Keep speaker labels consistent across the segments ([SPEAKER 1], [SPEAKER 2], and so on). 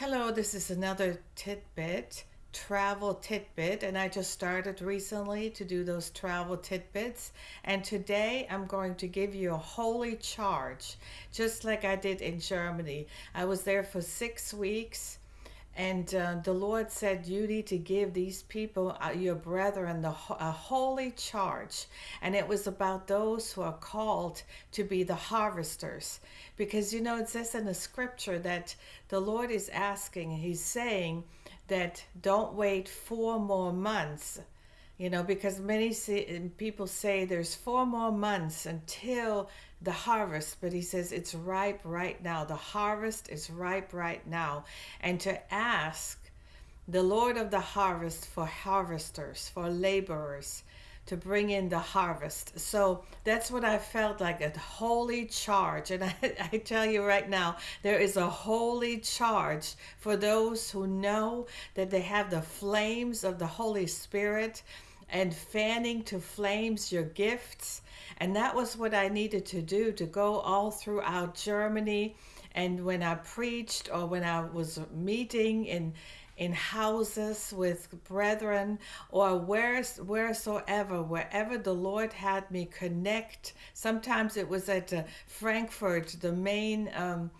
[SPEAKER 1] Hello, this is another tidbit, travel tidbit, and I just started recently to do those travel tidbits. And today I'm going to give you a holy charge, just like I did in Germany. I was there for six weeks and uh, the Lord said, You need to give these people, uh, your brethren, the, a holy charge. And it was about those who are called to be the harvesters. Because, you know, it says in the scripture that the Lord is asking, He's saying that don't wait four more months you know, because many people say there's four more months until the harvest, but he says it's ripe right now. The harvest is ripe right now. And to ask the Lord of the harvest for harvesters, for laborers, to bring in the harvest. So that's what I felt like a holy charge. And I, I, tell you right now, there is a holy charge for those who know that they have the flames of the Holy Spirit and fanning to flames your gifts. And that was what I needed to do to go all throughout Germany. And when I preached or when I was meeting in in houses with brethren or where, wheresoever, wherever the Lord had me connect. Sometimes it was at uh, Frankfurt, the main um,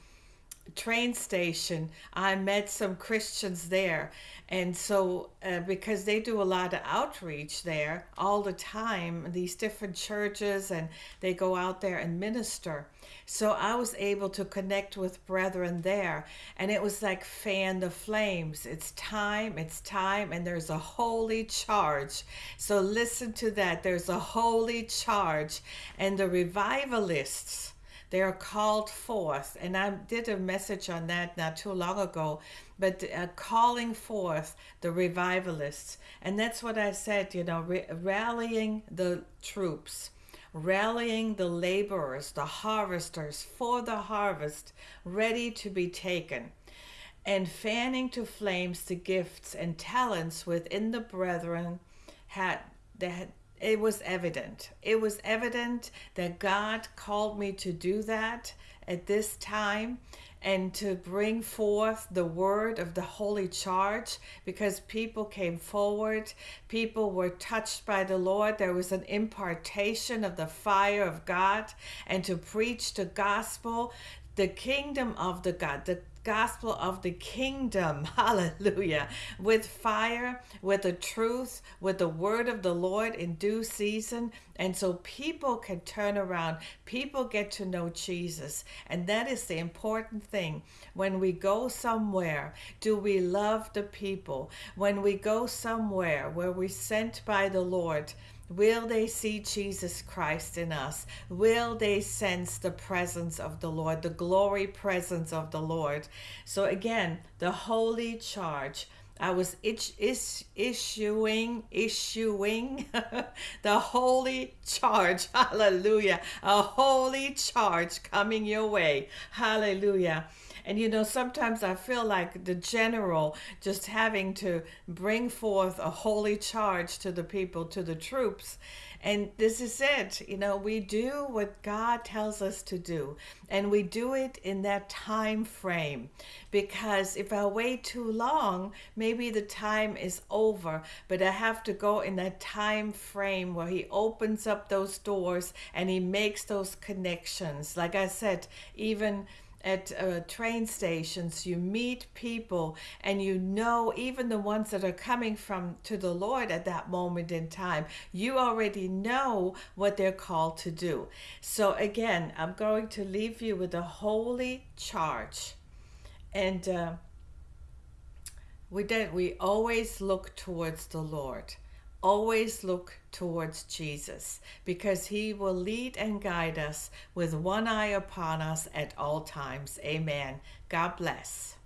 [SPEAKER 1] train station, I met some Christians there. And so, uh, because they do a lot of outreach there all the time, these different churches, and they go out there and minister. So, I was able to connect with brethren there. And it was like fan the flames. It's time, it's time, and there's a holy charge. So, listen to that. There's a holy charge. And the revivalists, they are called forth. And I did a message on that not too long ago, but uh, calling forth the revivalists. And that's what I said, you know, rallying the troops rallying the laborers, the harvesters for the harvest, ready to be taken, and fanning to flames the gifts and talents within the brethren had that it was evident. It was evident that God called me to do that at this time and to bring forth the word of the holy charge because people came forward. People were touched by the Lord. There was an impartation of the fire of God and to preach the gospel, the kingdom of the God, the gospel of the kingdom. Hallelujah. With fire, with the truth, with the word of the Lord in due season. And so people can turn around. People get to know Jesus. And that is the important thing. When we go somewhere, do we love the people? When we go somewhere where we're sent by the Lord, Will they see Jesus Christ in us? Will they sense the presence of the Lord, the glory presence of the Lord? So, again, the holy charge. I was itch, is, issuing, issuing the holy charge. Hallelujah. A holy charge coming your way. Hallelujah. And you know, sometimes I feel like the general just having to bring forth a holy charge to the people, to the troops. And this is it. You know, we do what God tells us to do, and we do it in that time frame. Because if I wait too long, maybe the time is over, but I have to go in that time frame where He opens up those doors and He makes those connections. Like I said, even at uh, train stations you meet people and you know even the ones that are coming from to the lord at that moment in time you already know what they're called to do. So again i'm going to leave you with a holy charge. And uh, we did we always look towards the lord always look towards Jesus because he will lead and guide us with one eye upon us at all times. Amen. God bless.